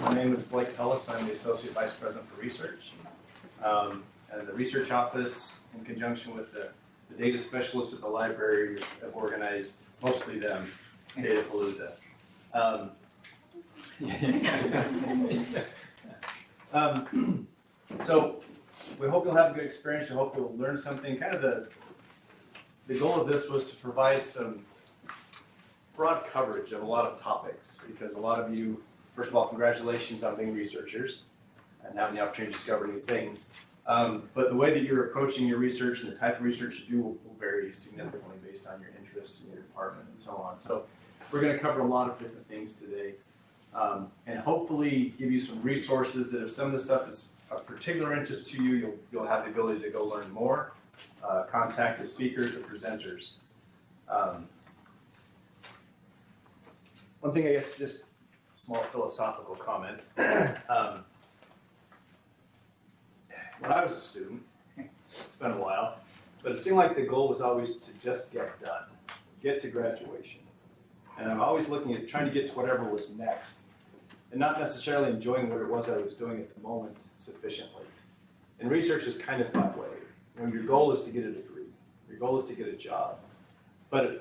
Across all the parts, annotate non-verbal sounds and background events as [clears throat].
My name is Blake Ellis. I'm the Associate Vice President for Research. Um, and the research office, in conjunction with the, the data specialists at the library, have organized, mostly them, Data Palooza. Um, [laughs] um, so we hope you'll have a good experience. We hope you'll learn something. Kind of the the goal of this was to provide some broad coverage of a lot of topics because a lot of you, first of all, congratulations on being researchers and having the opportunity to discover new things. Um, but the way that you're approaching your research and the type of research you do will, will vary significantly based on your interests in your department and so on. So we're going to cover a lot of different things today um, and hopefully give you some resources that if some of the stuff is of particular interest to you, you'll, you'll have the ability to go learn more, uh, contact the speakers or presenters. Um, one thing, I guess, just small philosophical comment. [clears throat] um, when I was a student, it's been a while, but it seemed like the goal was always to just get done, get to graduation. And I'm always looking at trying to get to whatever was next, and not necessarily enjoying what it was I was doing at the moment sufficiently. And research is kind of that way. You know, your goal is to get a degree, your goal is to get a job, but a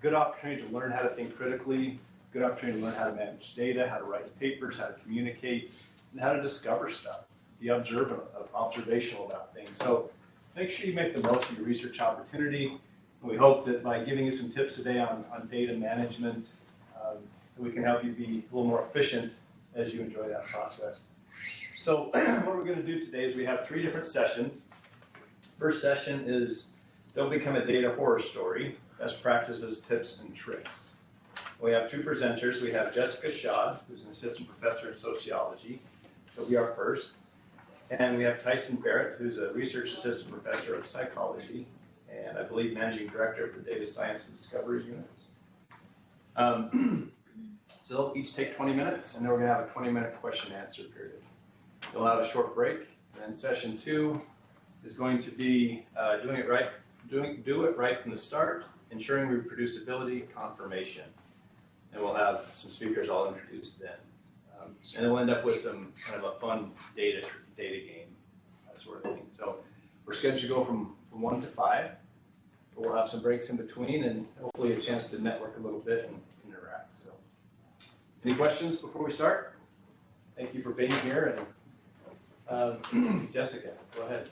good opportunity to learn how to think critically, good opportunity to learn how to manage data, how to write papers, how to communicate, and how to discover stuff. Be observant, observational about things. So make sure you make the most of your research opportunity. And we hope that by giving you some tips today on, on data management, um, we can help you be a little more efficient as you enjoy that process. So [clears throat] what we're going to do today is we have three different sessions. First session is Don't Become a Data Horror Story, Best Practices, Tips, and Tricks. We have two presenters. We have Jessica Schad, who's an assistant professor in sociology. He'll be our first. And we have Tyson Barrett, who's a research assistant professor of psychology, and I believe managing director of the Data Science and Discovery Unit. Um, [clears throat] so they'll each take 20 minutes, and then we're going to have a 20 minute question and answer period. We'll have a short break, and then session two is going to be uh, doing it right, doing do it right from the start, ensuring reproducibility, confirmation and we'll have some speakers I'll introduce then. Um, and then we'll end up with some kind of a fun data data game, that sort of thing. So we're scheduled to go from, from one to five, but we'll have some breaks in between and hopefully a chance to network a little bit and interact. So, any questions before we start? Thank you for being here. And um, [clears throat] Jessica, go ahead.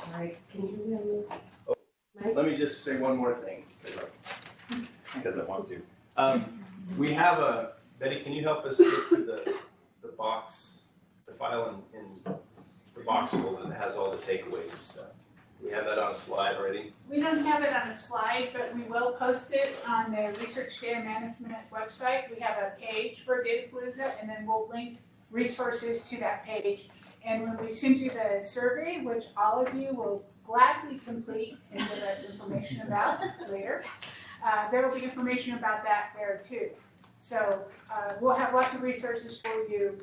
All right, can you hear me? Oh, let me just say one more thing because I, because I want to. Um, we have a, Betty, can you help us get to the, the box, the file in, in the box folder that has all the takeaways and stuff? We have that on a slide already? We don't have it on a slide, but we will post it on the Research Data Management website. We have a page for Datapalooza, and then we'll link resources to that page. And when we send you the survey, which all of you will gladly complete and give us information about later, uh, there will be information about that there too. So uh, we'll have lots of resources for you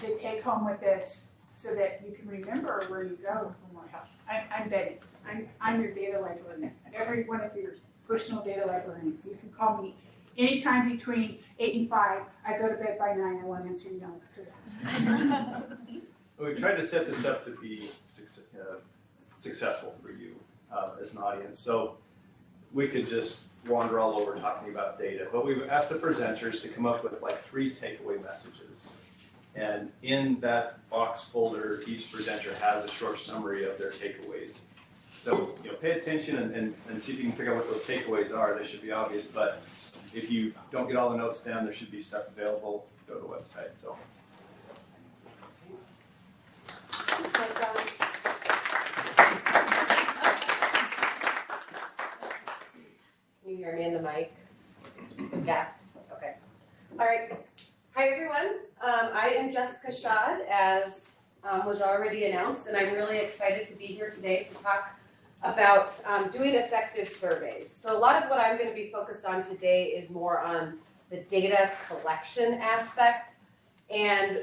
to take home with this so that you can remember where you go for more help. I, I'm Betty. I'm, I'm your data librarian. Every one of your personal data librarians. You can call me anytime between 8 and 5. I go to bed by 9. I won't answer you no. well, we tried to set this up to be uh, successful for you uh, as an audience. So we could just wander all over talking about data, but we've asked the presenters to come up with like three takeaway messages. And in that box folder, each presenter has a short summary of their takeaways. So you know, pay attention and, and, and see if you can figure out what those takeaways are. They should be obvious, but if you don't get all the notes down, there should be stuff available. Go to the website. So. Hear me in the mic? Yeah, okay. All right. Hi, everyone. Um, I am Jessica Schad, as um, was already announced, and I'm really excited to be here today to talk about um, doing effective surveys. So a lot of what I'm going to be focused on today is more on the data collection aspect. And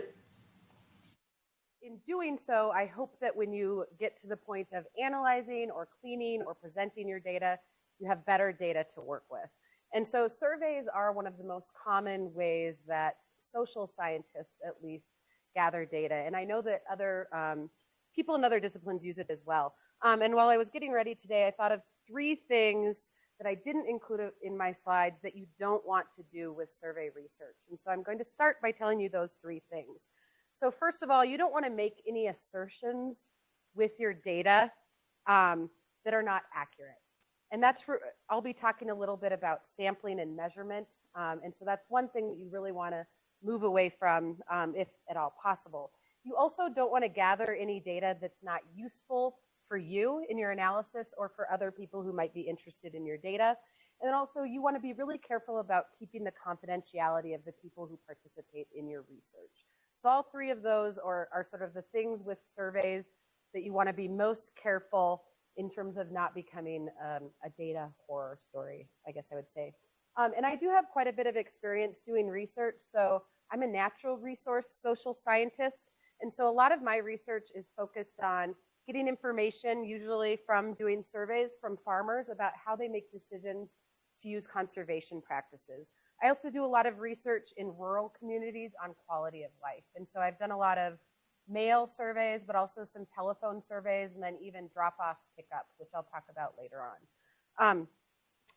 in doing so, I hope that when you get to the point of analyzing or cleaning or presenting your data, you have better data to work with. And so surveys are one of the most common ways that social scientists, at least, gather data. And I know that other um, people in other disciplines use it as well. Um, and while I was getting ready today, I thought of three things that I didn't include in my slides that you don't want to do with survey research. And so I'm going to start by telling you those three things. So first of all, you don't want to make any assertions with your data um, that are not accurate. And that's, I'll be talking a little bit about sampling and measurement. Um, and so that's one thing that you really want to move away from um, if at all possible. You also don't want to gather any data that's not useful for you in your analysis or for other people who might be interested in your data. And also you want to be really careful about keeping the confidentiality of the people who participate in your research. So all three of those are, are sort of the things with surveys that you want to be most careful in terms of not becoming um, a data horror story, I guess I would say. Um, and I do have quite a bit of experience doing research. So I'm a natural resource social scientist. And so a lot of my research is focused on getting information, usually from doing surveys from farmers about how they make decisions to use conservation practices. I also do a lot of research in rural communities on quality of life. And so I've done a lot of mail surveys, but also some telephone surveys, and then even drop off pickup, which I'll talk about later on. Um,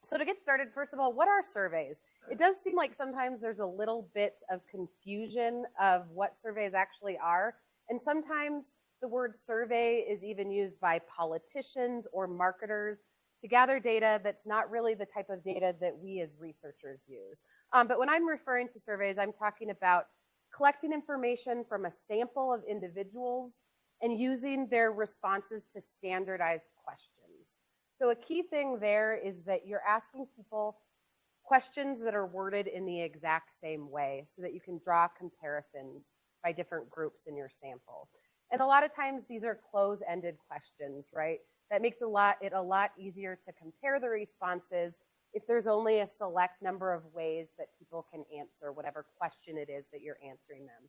so to get started, first of all, what are surveys? It does seem like sometimes there's a little bit of confusion of what surveys actually are. And sometimes the word survey is even used by politicians or marketers to gather data that's not really the type of data that we as researchers use. Um, but when I'm referring to surveys, I'm talking about collecting information from a sample of individuals and using their responses to standardized questions. So a key thing there is that you're asking people questions that are worded in the exact same way so that you can draw comparisons by different groups in your sample. And a lot of times these are close-ended questions, right? That makes a lot, it a lot easier to compare the responses if there's only a select number of ways that people can answer whatever question it is that you're answering them.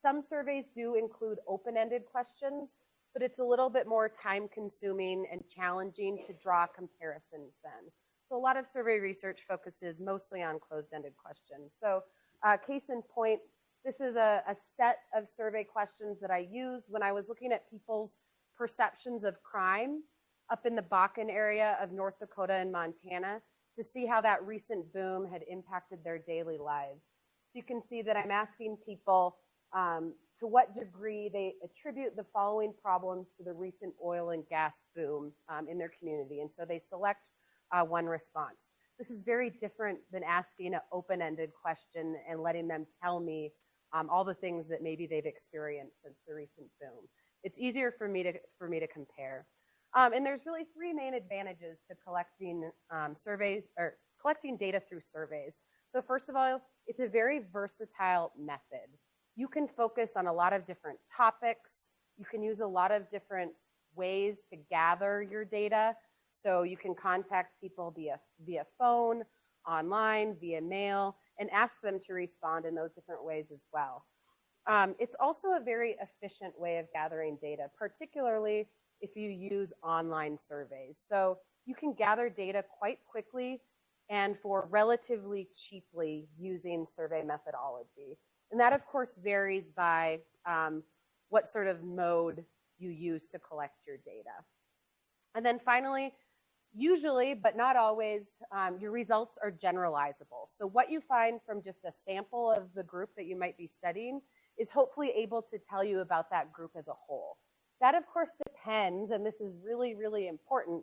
Some surveys do include open-ended questions, but it's a little bit more time consuming and challenging to draw comparisons then. So a lot of survey research focuses mostly on closed-ended questions. So uh, case in point, this is a, a set of survey questions that I used when I was looking at people's perceptions of crime up in the Bakken area of North Dakota and Montana to see how that recent boom had impacted their daily lives. So you can see that I'm asking people um, to what degree they attribute the following problems to the recent oil and gas boom um, in their community. And so they select uh, one response. This is very different than asking an open-ended question and letting them tell me um, all the things that maybe they've experienced since the recent boom. It's easier for me to, for me to compare. Um, and there's really three main advantages to collecting um, surveys or collecting data through surveys. So first of all, it's a very versatile method. You can focus on a lot of different topics. You can use a lot of different ways to gather your data. So you can contact people via, via phone, online, via mail, and ask them to respond in those different ways as well. Um, it's also a very efficient way of gathering data, particularly if you use online surveys. So you can gather data quite quickly and for relatively cheaply using survey methodology. And that, of course, varies by um, what sort of mode you use to collect your data. And then finally, usually, but not always, um, your results are generalizable. So what you find from just a sample of the group that you might be studying is hopefully able to tell you about that group as a whole. That, of course, depends, and this is really, really important,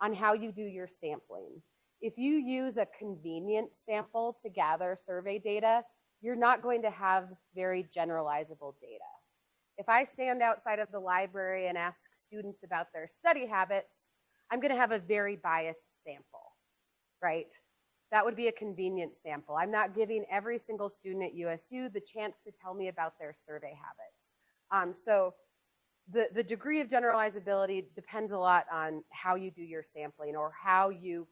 on how you do your sampling. If you use a convenient sample to gather survey data, you're not going to have very generalizable data. If I stand outside of the library and ask students about their study habits, I'm going to have a very biased sample, right? That would be a convenient sample. I'm not giving every single student at USU the chance to tell me about their survey habits. Um, so the, the degree of generalizability depends a lot on how you do your sampling or how you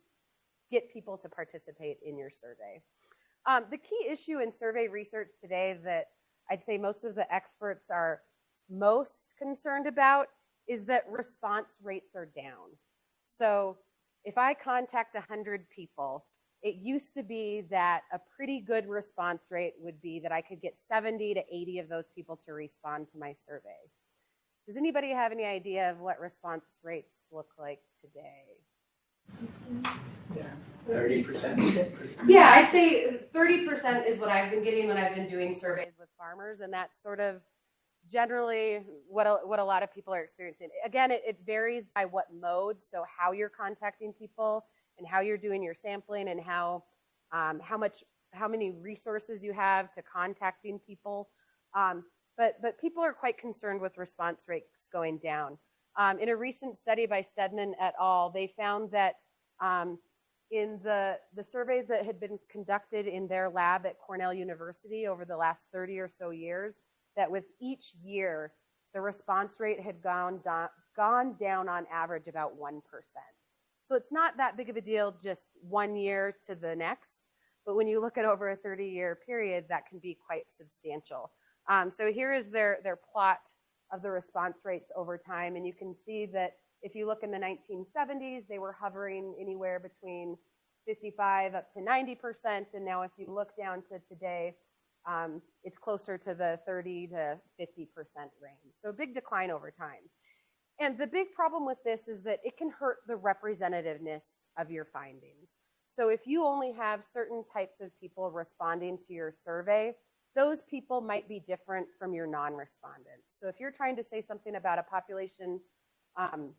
get people to participate in your survey. Um, the key issue in survey research today that I'd say most of the experts are most concerned about is that response rates are down. So if I contact 100 people it used to be that a pretty good response rate would be that I could get 70 to 80 of those people to respond to my survey. Does anybody have any idea of what response rates look like today? Yeah, Thirty percent. Yeah, I'd say 30% is what I've been getting when I've been doing surveys with farmers, and that's sort of generally what a, what a lot of people are experiencing. Again, it, it varies by what mode, so how you're contacting people and how you're doing your sampling and how um, how much how many resources you have to contacting people. Um, but but people are quite concerned with response rates going down. Um, in a recent study by Stedman et al., they found that um, in the, the surveys that had been conducted in their lab at Cornell University over the last 30 or so years, that with each year, the response rate had gone down, gone down on average about 1%. So it's not that big of a deal just one year to the next, but when you look at over a 30 year period, that can be quite substantial. Um, so here is their, their plot of the response rates over time, and you can see that if you look in the 1970s, they were hovering anywhere between 55 up to 90%. And now, if you look down to today, um, it's closer to the 30 to 50% range. So, a big decline over time. And the big problem with this is that it can hurt the representativeness of your findings. So, if you only have certain types of people responding to your survey, those people might be different from your non respondents. So, if you're trying to say something about a population um,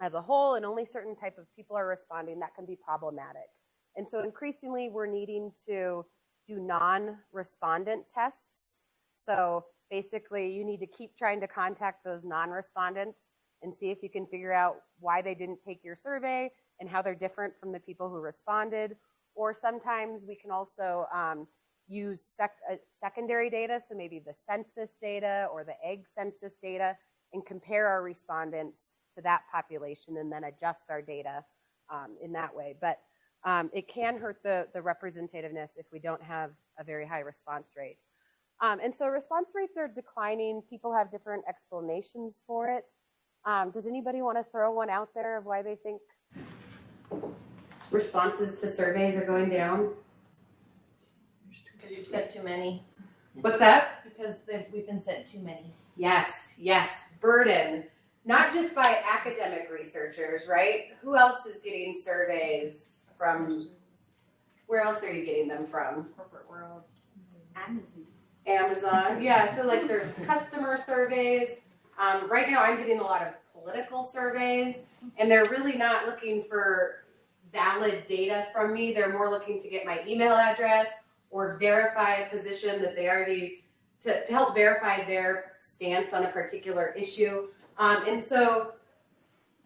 as a whole and only certain type of people are responding, that can be problematic. And so increasingly we're needing to do non-respondent tests. So basically you need to keep trying to contact those non-respondents and see if you can figure out why they didn't take your survey and how they're different from the people who responded. Or sometimes we can also um, use sec uh, secondary data, so maybe the census data or the ag census data, and compare our respondents to that population and then adjust our data um, in that way. But um, it can hurt the, the representativeness if we don't have a very high response rate. Um, and so response rates are declining. People have different explanations for it. Um, does anybody want to throw one out there of why they think responses to surveys are going down? Because you've sent too many. What's that? Because we've been sent too many. Yes, yes, burden. Not just by academic researchers, right? Who else is getting surveys from? Where else are you getting them from? Corporate world. Amazon. Amazon. Yeah, so like there's customer surveys. Um, right now, I'm getting a lot of political surveys, and they're really not looking for valid data from me. They're more looking to get my email address or verify a position that they already to, to help verify their stance on a particular issue. Um, and so,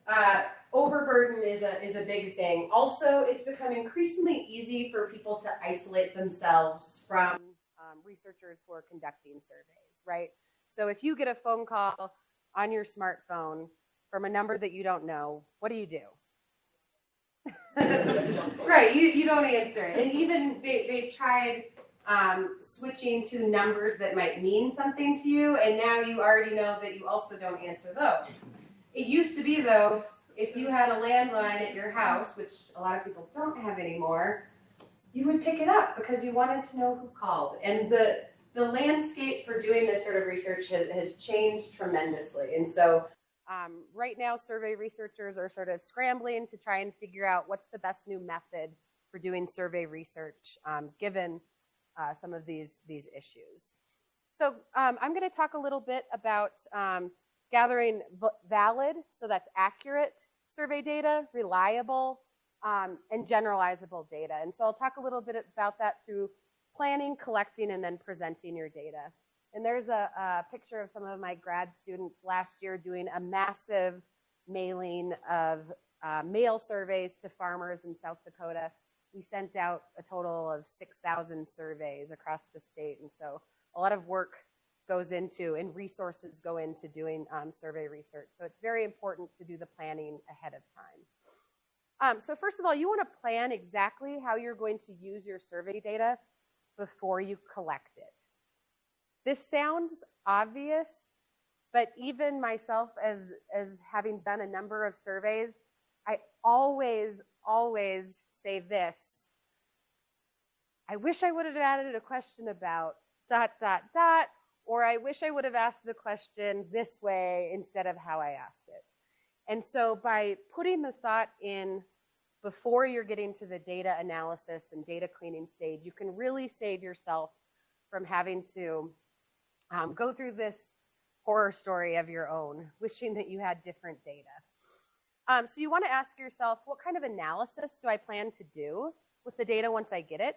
uh, overburden is a is a big thing. Also, it's become increasingly easy for people to isolate themselves from um, researchers who are conducting surveys, right? So if you get a phone call on your smartphone from a number that you don't know, what do you do? [laughs] right, you, you don't answer it. And even they, they've tried um, switching to numbers that might mean something to you, and now you already know that you also don't answer those. It used to be, though, if you had a landline at your house, which a lot of people don't have anymore, you would pick it up because you wanted to know who called. And the the landscape for doing this sort of research has, has changed tremendously. And so um, right now, survey researchers are sort of scrambling to try and figure out what's the best new method for doing survey research, um, given uh, some of these these issues. So um, I'm going to talk a little bit about um, gathering valid, so that's accurate survey data, reliable, um, and generalizable data. And so I'll talk a little bit about that through planning, collecting, and then presenting your data. And there's a, a picture of some of my grad students last year doing a massive mailing of uh, mail surveys to farmers in South Dakota. We sent out a total of 6,000 surveys across the state. And so a lot of work goes into and resources go into doing um, survey research. So it's very important to do the planning ahead of time. Um, so first of all, you want to plan exactly how you're going to use your survey data before you collect it. This sounds obvious, but even myself as, as having done a number of surveys, I always, always say this. I wish I would have added a question about dot, dot, dot, or I wish I would have asked the question this way instead of how I asked it. And so by putting the thought in before you're getting to the data analysis and data cleaning stage, you can really save yourself from having to um, go through this horror story of your own, wishing that you had different data. Um, so you want to ask yourself, what kind of analysis do I plan to do with the data once I get it?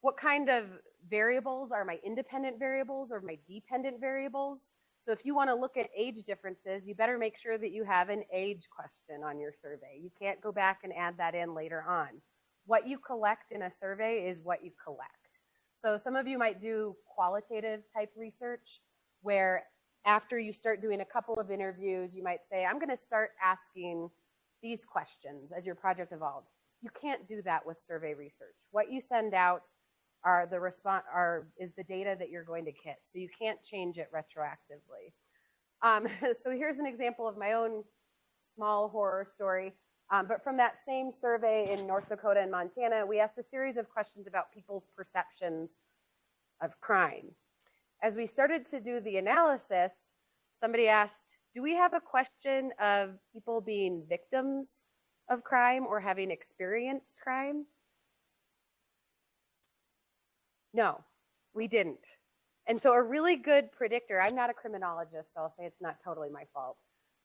What kind of variables are my independent variables or my dependent variables? So if you want to look at age differences, you better make sure that you have an age question on your survey. You can't go back and add that in later on. What you collect in a survey is what you collect. So some of you might do qualitative type research where after you start doing a couple of interviews, you might say, I'm going to start asking these questions as your project evolves. You can't do that with survey research. What you send out are the response are is the data that you're going to get. So you can't change it retroactively. Um, [laughs] so here's an example of my own small horror story. Um, but from that same survey in North Dakota and Montana, we asked a series of questions about people's perceptions of crime. As we started to do the analysis, somebody asked, do we have a question of people being victims of crime or having experienced crime? No, we didn't. And so a really good predictor, I'm not a criminologist, so I'll say it's not totally my fault,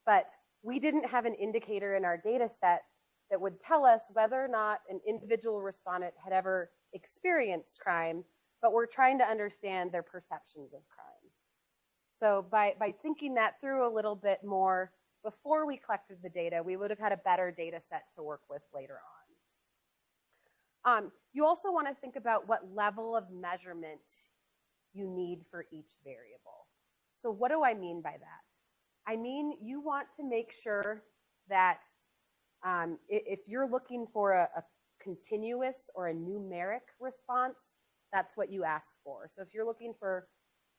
but we didn't have an indicator in our data set that would tell us whether or not an individual respondent had ever experienced crime, but we're trying to understand their perceptions of crime. So by, by thinking that through a little bit more before we collected the data, we would have had a better data set to work with later on. Um, you also want to think about what level of measurement you need for each variable. So what do I mean by that? I mean, you want to make sure that um, if you're looking for a, a continuous or a numeric response, that's what you ask for. So if you're looking for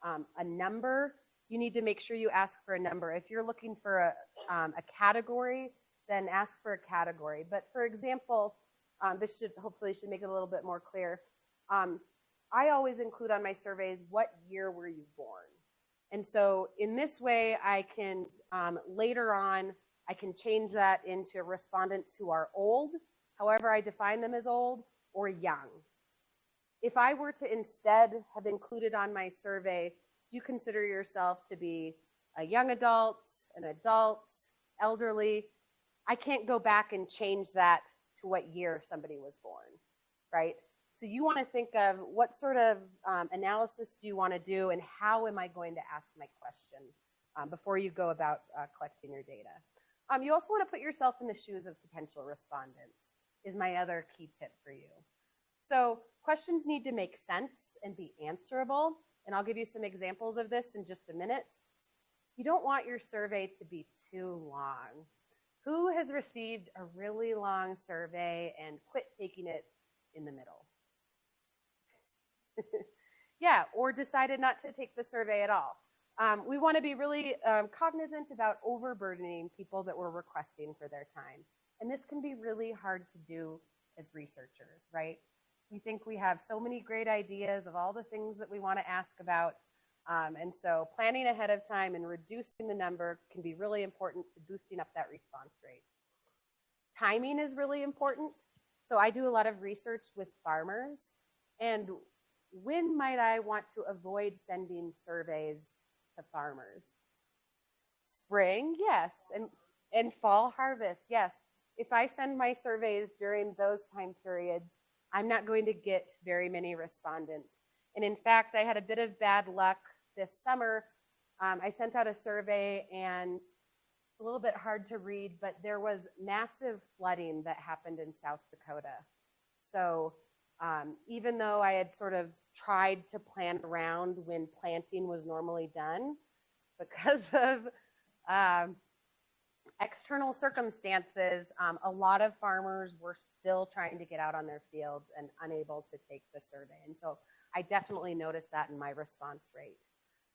um, a number, you need to make sure you ask for a number. If you're looking for a, um, a category, then ask for a category. But for example, um, this should hopefully should make it a little bit more clear. Um, I always include on my surveys, what year were you born? And so in this way, I can um, later on, I can change that into respondents who are old, however I define them as old, or young. If I were to instead have included on my survey, do you consider yourself to be a young adult, an adult, elderly? I can't go back and change that to what year somebody was born, right? So you want to think of what sort of um, analysis do you want to do and how am I going to ask my question um, before you go about uh, collecting your data. Um, you also want to put yourself in the shoes of potential respondents is my other key tip for you. So questions need to make sense and be answerable. And I'll give you some examples of this in just a minute. You don't want your survey to be too long. Who has received a really long survey and quit taking it in the middle? [laughs] yeah, or decided not to take the survey at all. Um, we want to be really um, cognizant about overburdening people that we're requesting for their time. And this can be really hard to do as researchers, right? We think we have so many great ideas of all the things that we want to ask about. Um, and so planning ahead of time and reducing the number can be really important to boosting up that response rate. Timing is really important. So I do a lot of research with farmers. And when might I want to avoid sending surveys to farmers? Spring, yes. And, and fall harvest, yes. If I send my surveys during those time periods, I'm not going to get very many respondents. And in fact, I had a bit of bad luck this summer. Um, I sent out a survey and a little bit hard to read, but there was massive flooding that happened in South Dakota. So um, even though I had sort of tried to plan around when planting was normally done, because [laughs] of um, external circumstances, um, a lot of farmers were still trying to get out on their fields and unable to take the survey. And so I definitely noticed that in my response rate.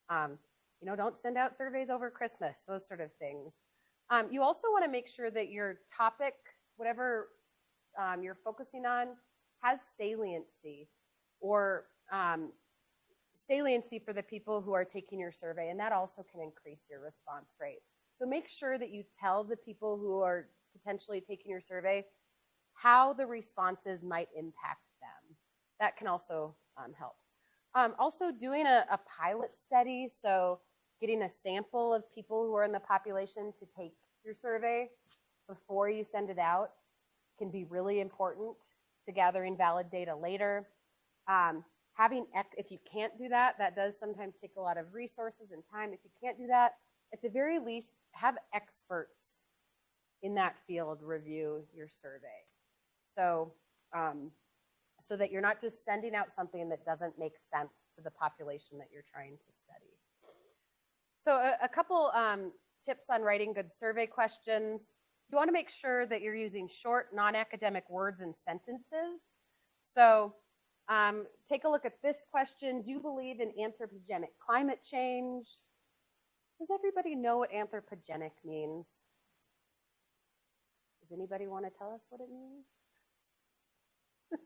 Um, you know, don't send out surveys over Christmas, those sort of things. Um, you also want to make sure that your topic, whatever um, you're focusing on, has saliency or um, saliency for the people who are taking your survey, and that also can increase your response rate. So make sure that you tell the people who are potentially taking your survey how the responses might impact them. That can also um, help. Um, also, doing a, a pilot study, so getting a sample of people who are in the population to take your survey before you send it out can be really important to gathering valid data later. Um, having, if you can't do that, that does sometimes take a lot of resources and time. If you can't do that, at the very least, have experts in that field review your survey. So, um, so that you're not just sending out something that doesn't make sense to the population that you're trying to study. So, a, a couple um, tips on writing good survey questions. You want to make sure that you're using short, non academic words and sentences. So, um, take a look at this question Do you believe in anthropogenic climate change? Does everybody know what anthropogenic means? Does anybody want to tell us what it means? [laughs]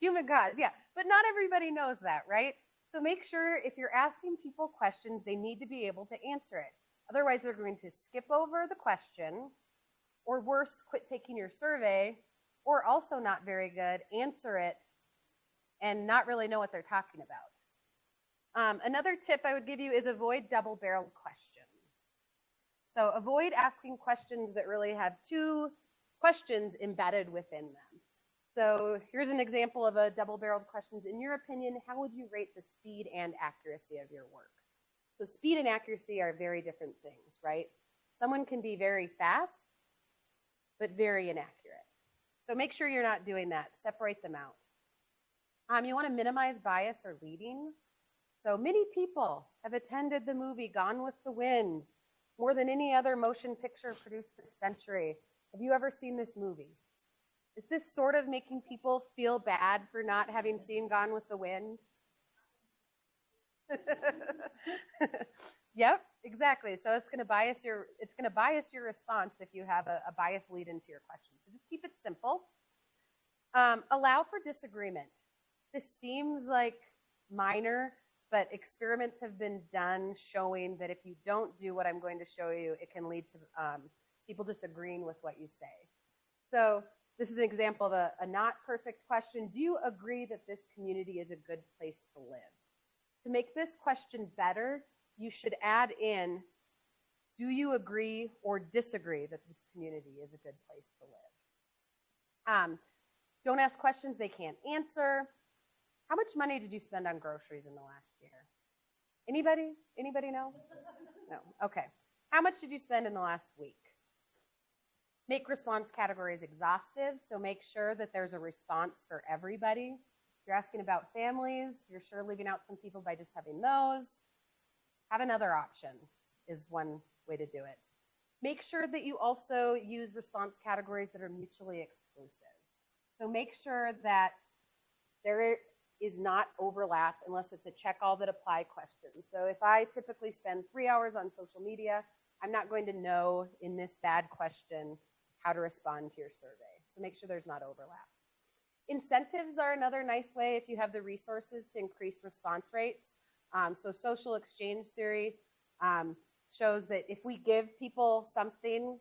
Human cause, yeah. But not everybody knows that, right? So make sure if you're asking people questions, they need to be able to answer it. Otherwise, they're going to skip over the question, or worse, quit taking your survey, or also not very good, answer it, and not really know what they're talking about. Um, another tip I would give you is avoid double barreled questions. So avoid asking questions that really have two questions embedded within them. So here's an example of a double barreled questions. In your opinion, how would you rate the speed and accuracy of your work? So speed and accuracy are very different things, right? Someone can be very fast, but very inaccurate. So make sure you're not doing that. Separate them out. Um, you want to minimize bias or leading. So many people have attended the movie Gone with the Wind more than any other motion picture produced this century. Have you ever seen this movie? Is this sort of making people feel bad for not having seen Gone with the Wind? [laughs] yep, exactly. So it's going to bias your it's going to bias your response if you have a, a bias lead into your question. So just keep it simple. Um, allow for disagreement. This seems like minor, but experiments have been done showing that if you don't do what I'm going to show you, it can lead to um, people just agreeing with what you say. So this is an example of a, a not perfect question. Do you agree that this community is a good place to live? To make this question better, you should add in, do you agree or disagree that this community is a good place to live? Um, don't ask questions they can't answer. How much money did you spend on groceries in the last year? Anybody? Anybody know? No. Okay. How much did you spend in the last week? Make response categories exhaustive, so make sure that there's a response for everybody. If you're asking about families, you're sure leaving out some people by just having those. Have another option is one way to do it. Make sure that you also use response categories that are mutually exclusive. So make sure that there is not overlap unless it's a check all that apply question. So if I typically spend three hours on social media, I'm not going to know in this bad question how to respond to your survey. So make sure there's not overlap. Incentives are another nice way if you have the resources to increase response rates. Um, so social exchange theory um, shows that if we give people something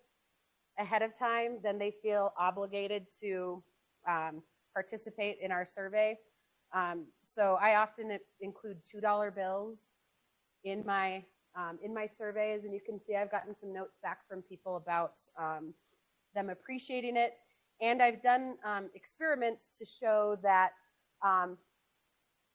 ahead of time, then they feel obligated to um, participate in our survey. Um, so I often include $2 bills in my um, in my surveys, and you can see I've gotten some notes back from people about um, them appreciating it. And I've done experiments to show that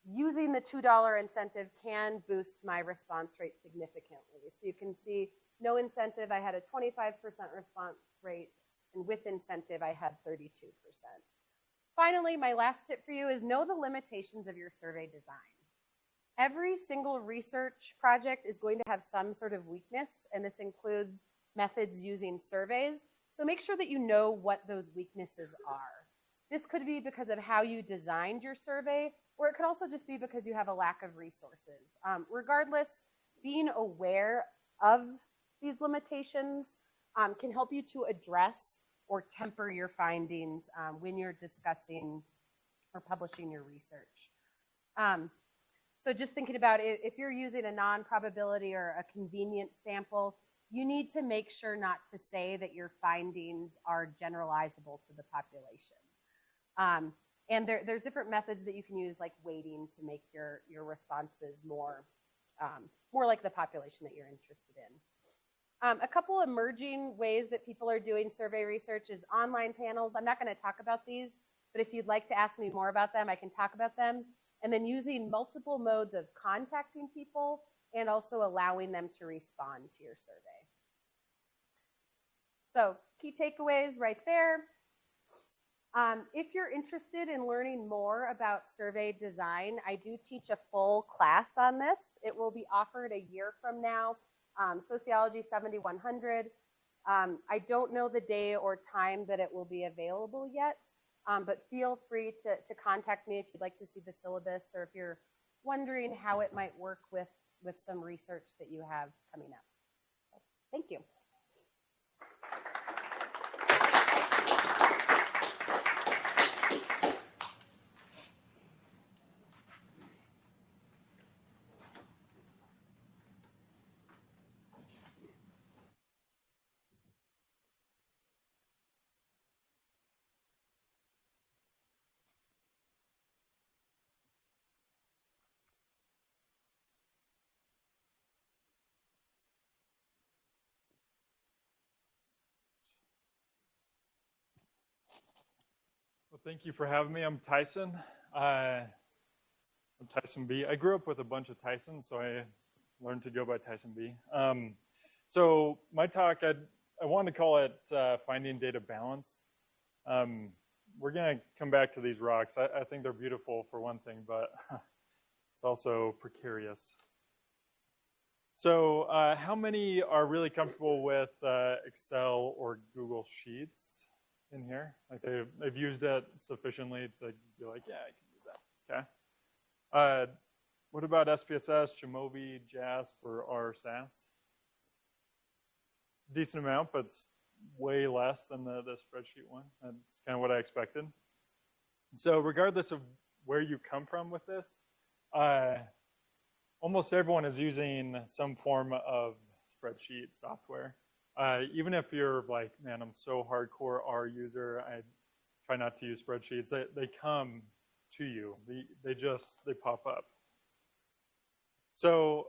using the $2 incentive can boost my response rate significantly. So you can see no incentive, I had a 25% response rate, and with incentive, I had 32%. Finally, my last tip for you is know the limitations of your survey design. Every single research project is going to have some sort of weakness, and this includes methods using surveys. So make sure that you know what those weaknesses are. This could be because of how you designed your survey, or it could also just be because you have a lack of resources. Um, regardless, being aware of these limitations um, can help you to address or temper your findings um, when you're discussing or publishing your research. Um, so just thinking about it, if you're using a non-probability or a convenient sample, you need to make sure not to say that your findings are generalizable to the population. And there, there's different methods that you can use, like weighting, to make your, your responses more, um, more like the population that you're interested in. Um, a couple emerging ways that people are doing survey research is online panels. I'm not going to talk about these, but if you'd like to ask me more about them, I can talk about them. And then using multiple modes of contacting people and also allowing them to respond to your survey. So key takeaways right there. Um, if you're interested in learning more about survey design, I do teach a full class on this. It will be offered a year from now, um, Sociology 7100. Um, I don't know the day or time that it will be available yet, um, but feel free to, to contact me if you'd like to see the syllabus or if you're wondering how it might work with, with some research that you have coming up. Thank you. Well, thank you for having me. I'm Tyson. Uh, I'm Tyson B. I grew up with a bunch of Tysons, so I learned to go by Tyson B. Um, so my talk, I'd, I wanted to call it uh, Finding Data Balance. Um, we're going to come back to these rocks. I, I think they're beautiful for one thing, but [laughs] it's also precarious. So uh, how many are really comfortable with uh, Excel or Google Sheets? In here. Like they've, they've used it sufficiently to be like, yeah, I can use that. Okay. Uh, what about SPSS, Jamovi, JASP, or R SAS? Decent amount, but way less than the, the spreadsheet one. That's kind of what I expected. So regardless of where you come from with this, uh, almost everyone is using some form of spreadsheet software. Uh, even if you're like, man, I'm so hardcore R user, I try not to use spreadsheets. They, they come to you. They, they just, they pop up. So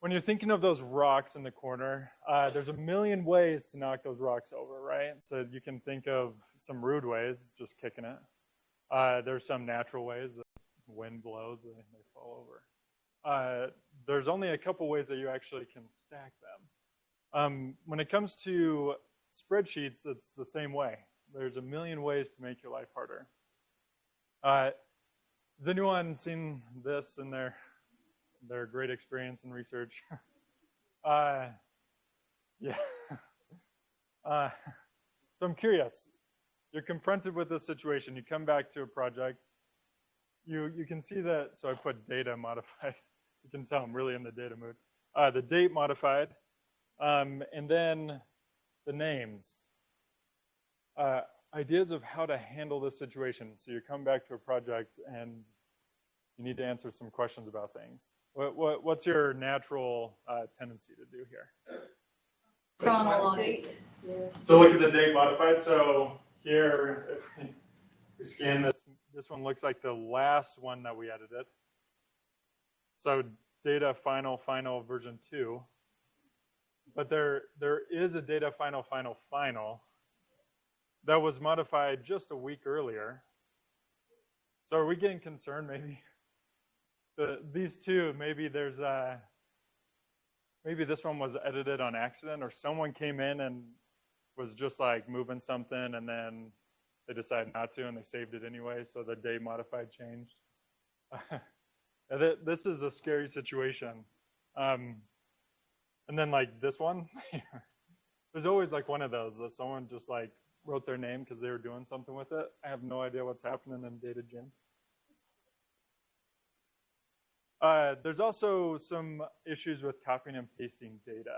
when you're thinking of those rocks in the corner, uh, there's a million ways to knock those rocks over, right? So you can think of some rude ways, just kicking it. Uh, there's some natural ways, the wind blows, they, they fall over. Uh, there's only a couple ways that you actually can stack them. Um, when it comes to spreadsheets, it's the same way. There's a million ways to make your life harder. Uh, has anyone seen this in their their great experience in research? [laughs] uh, yeah. [laughs] Uh, so I'm curious. You're confronted with this situation. You come back to a project. You you can see that. So I put data modified. [laughs] You can tell I'm really in the data mood. Uh, the date modified. Um, and then the names. Uh, ideas of how to handle this situation. So you come back to a project and you need to answer some questions about things. What, what, what's your natural uh, tendency to do here? Chronological. So look at the date modified. So here, if we scan this, this one looks like the last one that we edited. So data final, final version two. But there, there is a data final, final, final that was modified just a week earlier. So are we getting concerned maybe? The, these two, maybe there's a, maybe this one was edited on accident or someone came in and was just like moving something and then they decided not to and they saved it anyway, so the day modified changed. [laughs] this is a scary situation. Um, and then like this one, [laughs] there's always like one of those that someone just like wrote their name because they were doing something with it. I have no idea what's happening in data Jim. Uh, there's also some issues with copying and pasting data.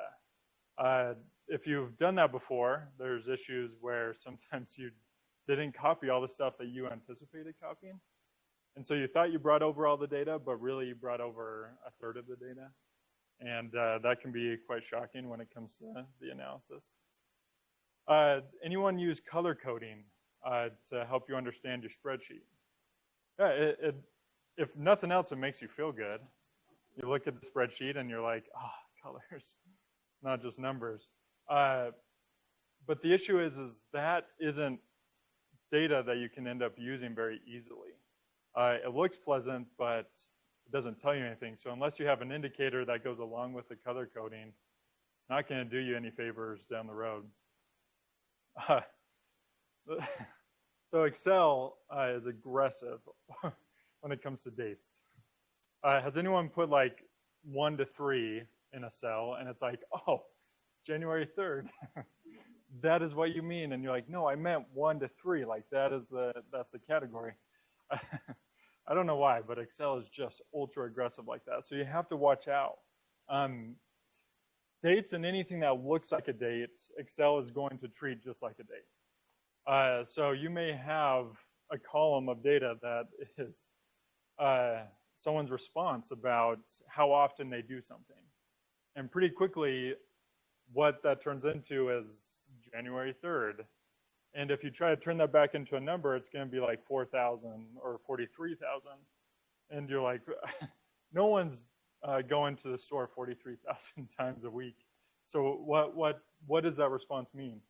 Uh, if you've done that before, there's issues where [laughs] sometimes you didn't copy all the stuff that you anticipated copying. And so you thought you brought over all the data, but really you brought over a third of the data. And uh, that can be quite shocking when it comes to the analysis. Uh, anyone use color coding uh, to help you understand your spreadsheet? Yeah, it, it, if nothing else, it makes you feel good. You look at the spreadsheet and you're like, ah, oh, colors, [laughs] not just numbers. Uh, but the issue is, is that isn't data that you can end up using very easily. Uh, it looks pleasant, but doesn't tell you anything. So unless you have an indicator that goes along with the color coding, it's not going to do you any favors down the road. Uh, [laughs] so Excel uh, is aggressive [laughs] when it comes to dates. Uh, has anyone put like one to three in a cell and it's like, oh, January 3rd. [laughs] that is what you mean. And you're like, no, I meant one to three. Like that is the, that's the category. I don't know why, but Excel is just ultra aggressive like that. So you have to watch out. Um, dates and anything that looks like a date, Excel is going to treat just like a date. Uh, so you may have a column of data that is uh, someone's response about how often they do something. And pretty quickly, what that turns into is January 3rd. And if you try to turn that back into a number, it's going to be like 4,000 or 43,000. And you're like, [laughs] no one's uh, going to the store 43,000 [laughs] times a week. So what, what, what does that response mean?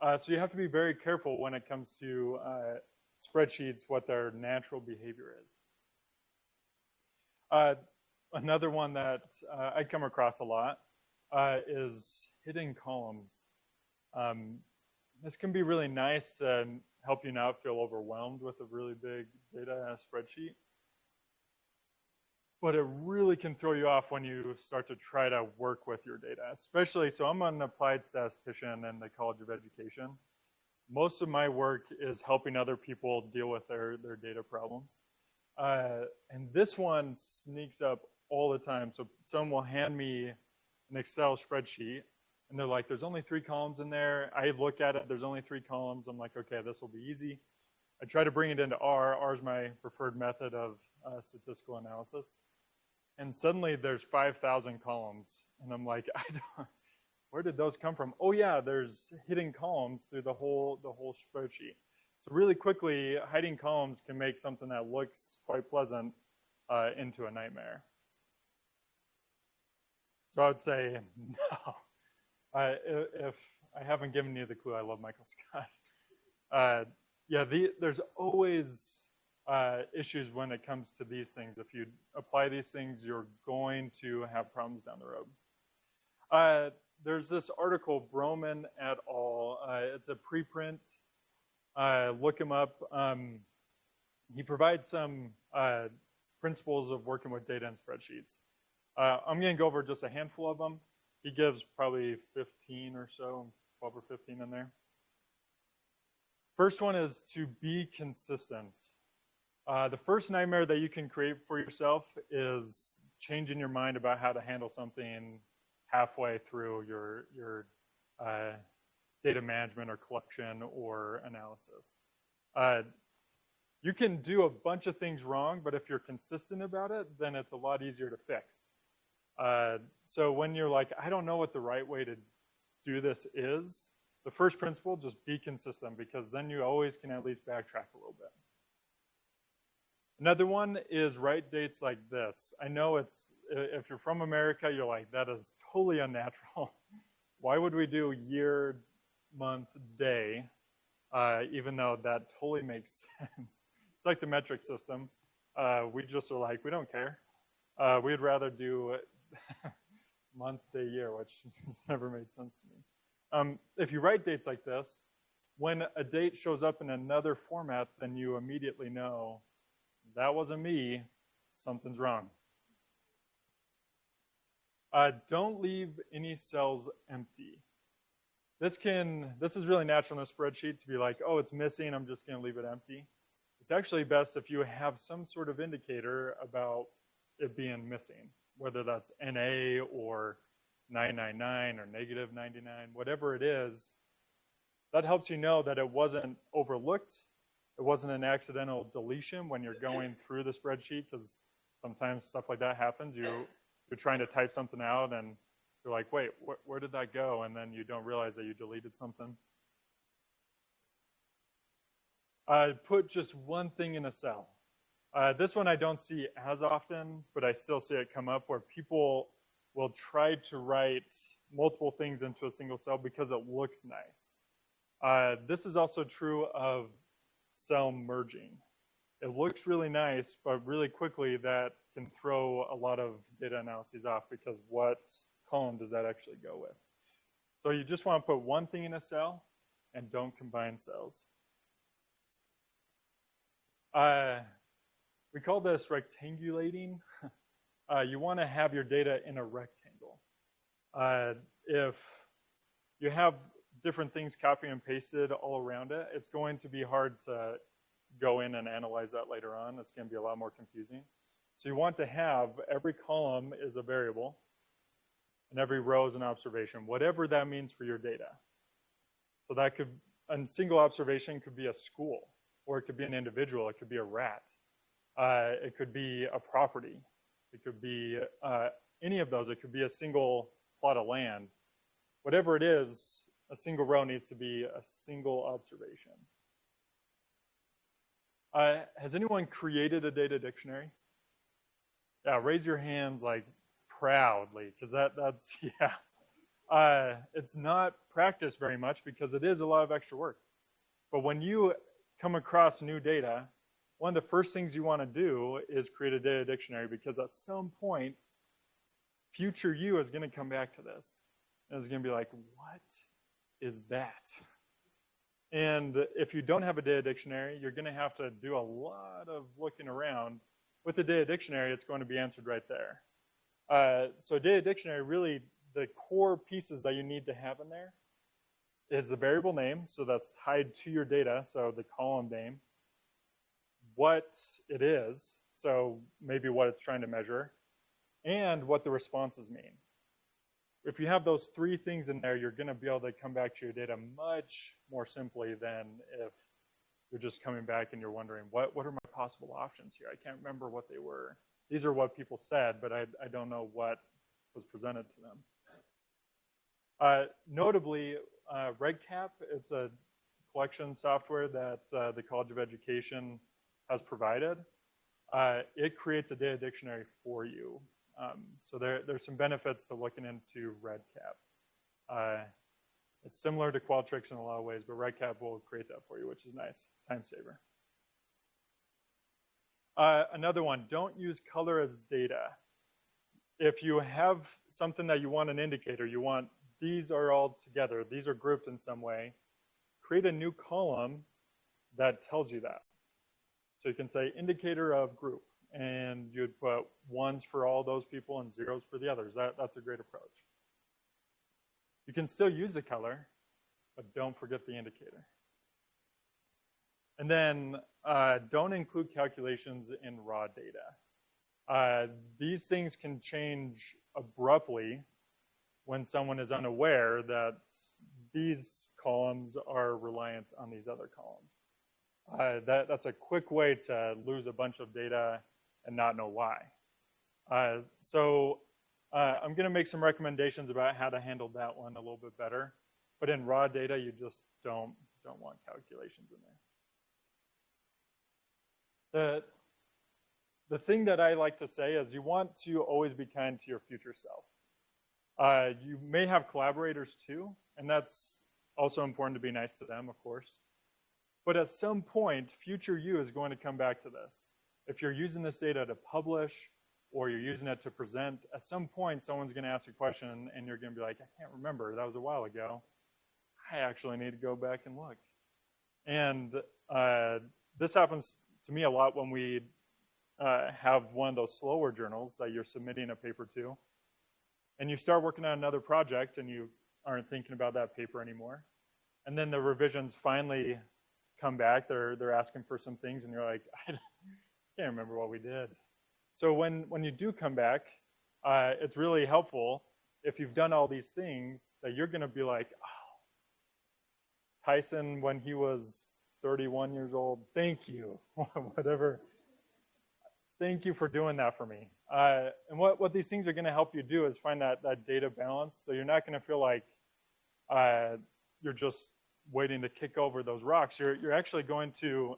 Uh, so you have to be very careful when it comes to uh, spreadsheets, what their natural behavior is. Uh, another one that uh, I come across a lot uh, is hidden columns. Um, this can be really nice to help you not feel overwhelmed with a really big data spreadsheet. But it really can throw you off when you start to try to work with your data, especially, so I'm an applied statistician in the College of Education. Most of my work is helping other people deal with their, their data problems. Uh, and this one sneaks up all the time. So someone will hand me an Excel spreadsheet and they're like, there's only three columns in there. I look at it, there's only three columns. I'm like, okay, this will be easy. I try to bring it into R. R is my preferred method of uh, statistical analysis. And suddenly there's 5,000 columns. And I'm like, [laughs] I don't, where did those come from? Oh yeah, there's hidden columns through the whole, the whole spreadsheet. So really quickly, hiding columns can make something that looks quite pleasant uh, into a nightmare. So I would say [laughs] no. If I haven't given you the clue, I love Michael [laughs] Scott. Uh, yeah, the, there's always uh, issues when it comes to these things. If you apply these things, you're going to have problems down the road. Uh, there's this article, Broman et al. Uh, it's a preprint. Uh, look him up. Um, he provides some principles of working with data and spreadsheets. I'm going to go over just a handful of them. He gives probably 15 or so, 12 or 15 in there. First one is to be consistent. Uh, the first nightmare that you can create for yourself is changing your mind about how to handle something halfway through your, your uh, data management or collection or analysis. Uh, you can do a bunch of things wrong, but if you're consistent about it, then it's a lot easier to fix. Uh, so when you're like, I don't know what the right way to do this is, the first principle, just be consistent because then you always can at least backtrack a little bit. Another one is write dates like this. I know it's, if you're from America, you're like, that is totally unnatural. [laughs] Why would we do year, month, day, uh, even though that totally makes [laughs] sense? It's like the metric system. Uh, we just are like, we don't care. Uh, we'd rather do [laughs] month, day, year, which [laughs] has never made sense to me. Um, if you write dates like this, when a date shows up in another format, then you immediately know that wasn't me, something's wrong. Uh, don't leave any cells empty. This can, this is really natural in a spreadsheet to be like, oh, it's missing, I'm just gonna leave it empty. It's actually best if you have some sort of indicator about it being missing whether that's NA or 999 or negative 99, whatever it is, that helps you know that it wasn't overlooked, it wasn't an accidental deletion when you're going through the spreadsheet because sometimes stuff like that happens. You, you're trying to type something out and you're like, wait, wh- where did that go? And then you don't realize that you deleted something. I put just one thing in a cell. Uh, this one I don't see as often, but I still see it come up where people will try to write multiple things into a single cell because it looks nice. Uh, this is also true of cell merging. It looks really nice, but really quickly that can throw a lot of data analyses off because what column does that actually go with? So you just want to put one thing in a cell and don't combine cells. Uh, we call this rectangulating. [laughs] Uh, you want to have your data in a rectangle. Uh, if you have different things copied and pasted all around it, it's going to be hard to go in and analyze that later on. It's going to be a lot more confusing. So you want to have every column is a variable and every row is an observation, whatever that means for your data. So that could, a single observation could be a school, or it could be an individual, it could be a rat, uh, it could be a property, it could be uh, any of those, it could be a single plot of land. Whatever it is, a single row needs to be a single observation. Uh, has anyone created a data dictionary? Yeah, raise your hands like proudly, because that, that's, [laughs] yeah. Uh, it's not practiced very much because it is a lot of extra work. But when you come across new data, one of the first things you want to do is create a data dictionary because at some point, future you is going to come back to this. And it's going to be like, what is that? And if you don't have a data dictionary, you're going to have to do a lot of looking around. With the data dictionary, it's going to be answered right there. Uh, so data dictionary, really, the core pieces that you need to have in there is the variable name, so that's tied to your data, so the column name, what it is, so maybe what it's trying to measure, and what the responses mean. If you have those three things in there, you're going to be able to come back to your data much more simply than if you're just coming back and you're wondering, what, what are my possible options here? I can't remember what they were. These are what people said, but I, I don't know what was presented to them. Uh, notably, uh, REDCap, it's a collection software that uh, the College of Education has provided. Uh, it creates a data dictionary for you. Um, so there, there's some benefits to looking into REDCap. Uh, it's similar to Qualtrics in a lot of ways, but REDCap will create that for you, which is nice, time saver. Uh, another one, don't use color as data. If you have something that you want an indicator, you want these are all together, these are grouped in some way, create a new column that tells you that. So you can say indicator of group, and you'd put ones for all those people and zeros for the others. That, that's a great approach. You can still use the color, but don't forget the indicator. And then uh, don't include calculations in raw data. Uh, these things can change abruptly when someone is unaware that these columns are reliant on these other columns. Uh, that, that's a quick way to lose a bunch of data and not know why. Uh, so uh, I'm going to make some recommendations about how to handle that one a little bit better. But in raw data, you just don't, don't want calculations in there. The, the thing that I like to say is you want to always be kind to your future self. Uh, you may have collaborators too, and that's also important to be nice to them, of course. But at some point, future you is going to come back to this. If you're using this data to publish or you're using it to present, at some point someone's going to ask a question and you're going to be like, I can't remember, that was a while ago. I actually need to go back and look. And uh, this happens to me a lot when we uh, have one of those slower journals that you're submitting a paper to. And you start working on another project and you aren't thinking about that paper anymore. And then the revisions finally come back. They're, they're asking for some things and you're like, [laughs] I can't remember what we did. So when, when you do come back, uh, it's really helpful if you've done all these things that you're going to be like, oh, Tyson, when he was 31 years old. Thank you. [laughs] Whatever. Thank you for doing that for me. Uh, and what, what these things are going to help you do is find that, that data balance. So you're not going to feel like uh, you're just waiting to kick over those rocks. You're, you're actually going to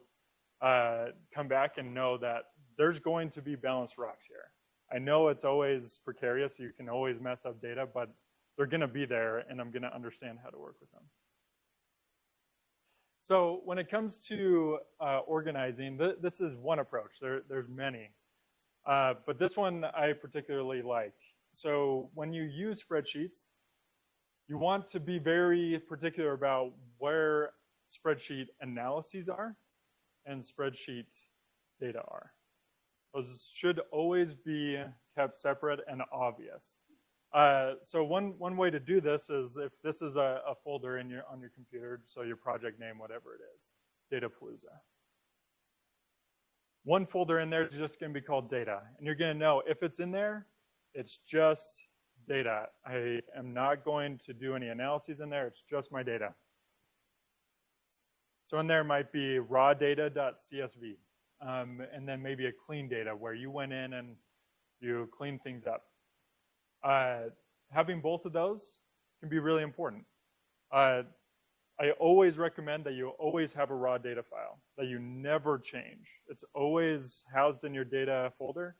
uh, come back and know that there's going to be balanced rocks here. I know it's always precarious. You can always mess up data, but they're going to be there, and I'm going to understand how to work with them. So when it comes to uh, organizing, th this is one approach. There, there's many. Uh, but this one I particularly like. So when you use spreadsheets, you want to be very particular about where spreadsheet analyses are and spreadsheet data are. Those should always be kept separate and obvious. Uh, so one, one way to do this is if this is a, a folder in your, on your computer, so your project name, whatever it is, Datapalooza. One folder in there is just going to be called data. And you're going to know if it's in there, it's just data. I am not going to do any analyses in there. It's just my data. So in there might be raw data.csv, um, and then maybe a clean data where you went in and you clean things up. Uh, having both of those can be really important. Uh, I always recommend that you always have a raw data file that you never change. It's always housed in your data folder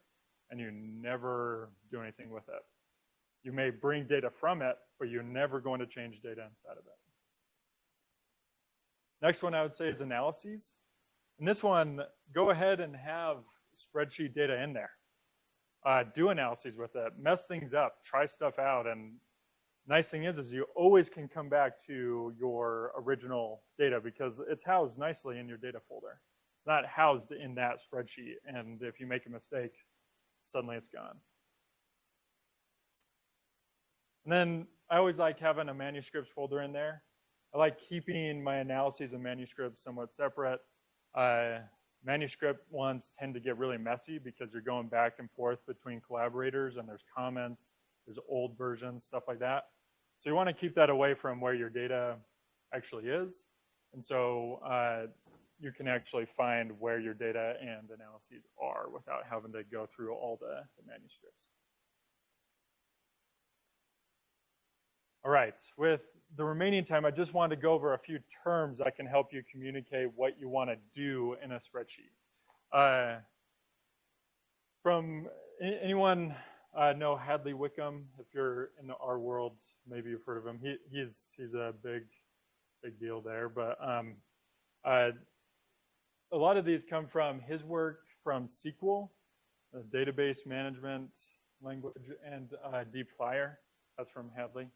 and you never do anything with it. You may bring data from it, but you're never going to change data inside of it. Next one I would say is analyses. And this one, go ahead and have spreadsheet data in there. Uh, do analyses with it, mess things up, try stuff out, and nice thing is, is you always can come back to your original data because it's housed nicely in your data folder. It's not housed in that spreadsheet, and if you make a mistake, suddenly it's gone. And then I always like having a manuscripts folder in there. I like keeping my analyses and manuscripts somewhat separate. Uh, manuscript ones tend to get really messy because you're going back and forth between collaborators and there's comments, there's old versions, stuff like that. So you want to keep that away from where your data actually is. And so uh, you can actually find where your data and analyses are without having to go through all the, the manuscripts. All right, with the remaining time, I just wanted to go over a few terms that can help you communicate what you want to do in a spreadsheet. Uh, from anyone uh, know Hadley Wickham? If you're in the R world, maybe you've heard of him. He, he's he's a big big deal there. But um, uh, a lot of these come from his work from SQL, database management language, and uh, dplyr. That's from Hadley.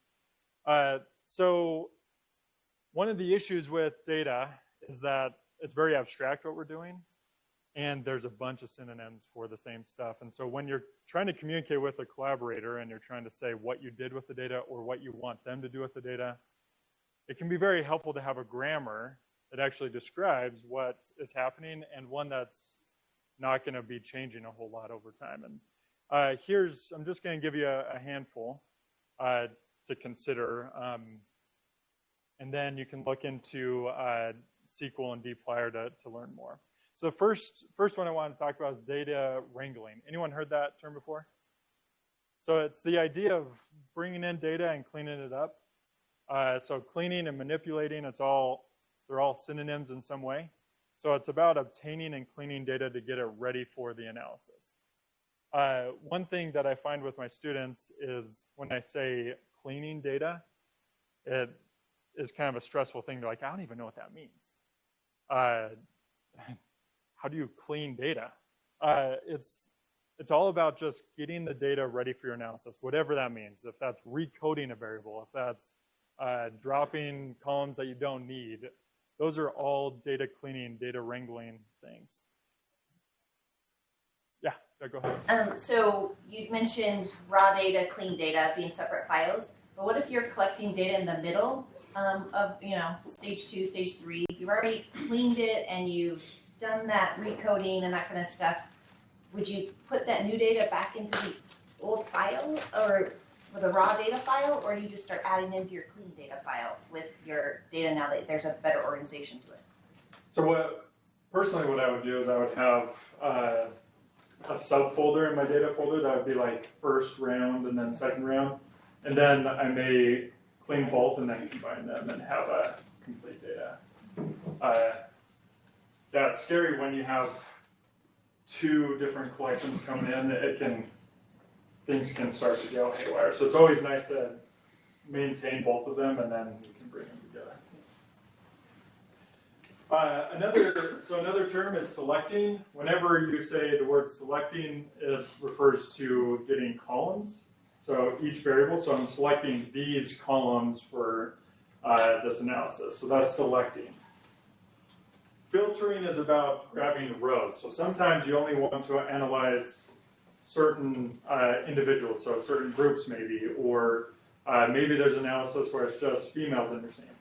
Uh, so one of the issues with data is that it's very abstract what we're doing, and there's a bunch of synonyms for the same stuff. And so when you're trying to communicate with a collaborator and you're trying to say what you did with the data or what you want them to do with the data, it can be very helpful to have a grammar that actually describes what is happening and one that's not going to be changing a whole lot over time. And uh, here's, I'm just going to give you a, a handful. Uh, to consider. Um, and then you can look into uh, SQL and dplyr to, to learn more. So the first, first one I want to talk about is data wrangling. Anyone heard that term before? So it's the idea of bringing in data and cleaning it up. Uh, so cleaning and manipulating, it's all, they're all synonyms in some way. So it's about obtaining and cleaning data to get it ready for the analysis. Uh, one thing that I find with my students is when I say cleaning data, it is kind of a stressful thing. They're like, I don't even know what that means. Uh, [laughs] how do you clean data? Uh, it's it's all about just getting the data ready for your analysis, whatever that means. If that's recoding a variable, if that's uh, dropping columns that you don't need, those are all data cleaning, data wrangling things. Yeah, go ahead. Um, so you've mentioned raw data, clean data being separate files. But what if you're collecting data in the middle um, of, you know, stage two, stage three? You've already cleaned it and you've done that recoding and that kind of stuff. Would you put that new data back into the old file or with a raw data file, or do you just start adding into your clean data file with your data now that there's a better organization to it? So what, personally, what I would do is I would have uh, a subfolder in my data folder that would be like first round and then second round, and then I may clean both and then combine them and have a complete data. Uh, it's scary when you have two different collections coming in. It can things can start to go haywire. So it's always nice to maintain both of them and then we can bring them together. Uh, another, so another term is selecting. Whenever you say the word selecting, it refers to getting columns. So each variable, so I'm selecting these columns for uh, this analysis. So that's selecting. Filtering is about grabbing rows. So sometimes you only want to analyze certain uh, individuals, so certain groups maybe, or uh, maybe there's analysis where it's just females in your sample.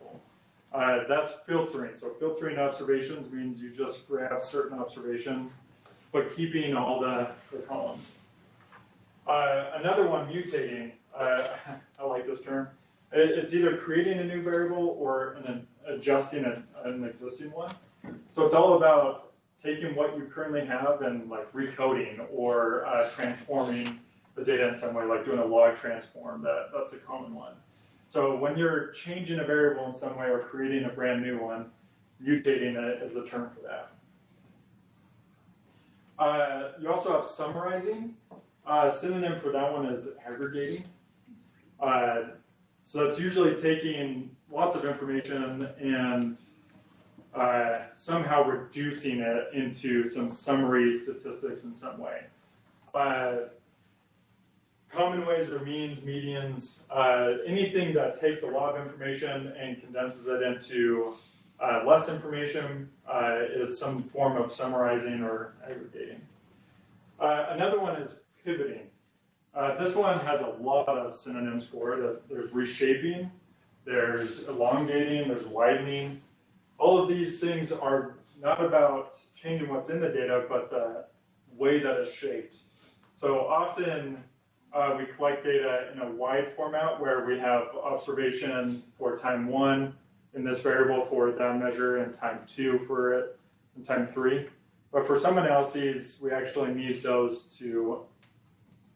Uh, that's filtering. So filtering observations means you just grab certain observations, but keeping all the, the columns. Uh, another one, mutating. Uh, [laughs] I like this term. It, it's either creating a new variable or an, adjusting a, an existing one. So it's all about taking what you currently have and like recoding or uh, transforming the data in some way, like doing a log transform. That that's a common one. So when you're changing a variable in some way or creating a brand new one, mutating it is a term for that. Uh, you also have summarizing. Uh, synonym for that one is aggregating. Uh, so that's usually taking lots of information and uh, somehow reducing it into some summary statistics in some way. Uh, common ways are means, medians, uh, anything that takes a lot of information and condenses it into uh, less information uh, is some form of summarizing or aggregating. Uh, another one is pivoting. this one has a lot of synonyms for it. There's reshaping, there's elongating, there's widening, all of these things are not about changing what's in the data, but the way that it's shaped. So often uh, we collect data in a wide format where we have observation for time one in this variable for that measure and time two for it and time three. But for some analyses, we actually need those to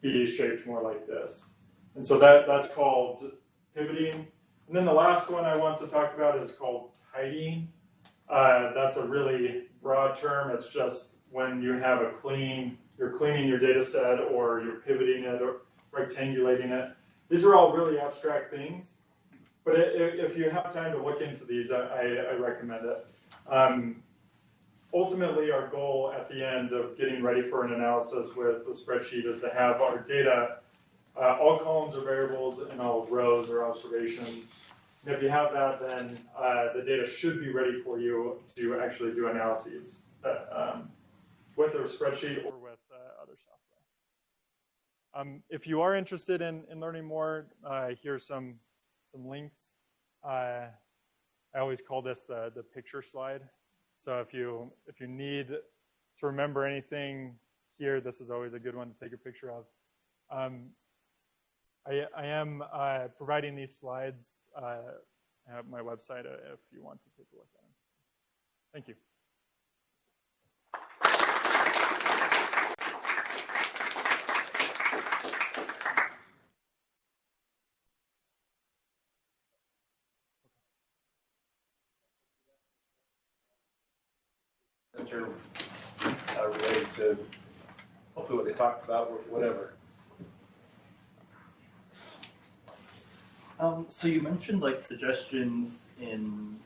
be shaped more like this. And so that, that's called pivoting. And then the last one I want to talk about is called tidying. Uh, that's a really broad term. It's just when you have a clean, you're cleaning your data set or you're pivoting it or rectangulating it. These are all really abstract things. But if you have time to look into these, I, I recommend it. Um, ultimately, our goal at the end of getting ready for an analysis with the spreadsheet is to have our data uh, all columns are variables and all rows are observations. And if you have that, then uh, the data should be ready for you to actually do analyses uh, um, with a spreadsheet or with. Um, if you are interested in, in learning more, uh, here's some, some links. Uh, I always call this the, the picture slide. So if you, if you need to remember anything here, this is always a good one to take a picture of. Um, I, I am uh, providing these slides uh, at my website uh, if you want to take a look at them. Thank you. Uh, related to hopefully what they talked about whatever. Um, so you mentioned like suggestions in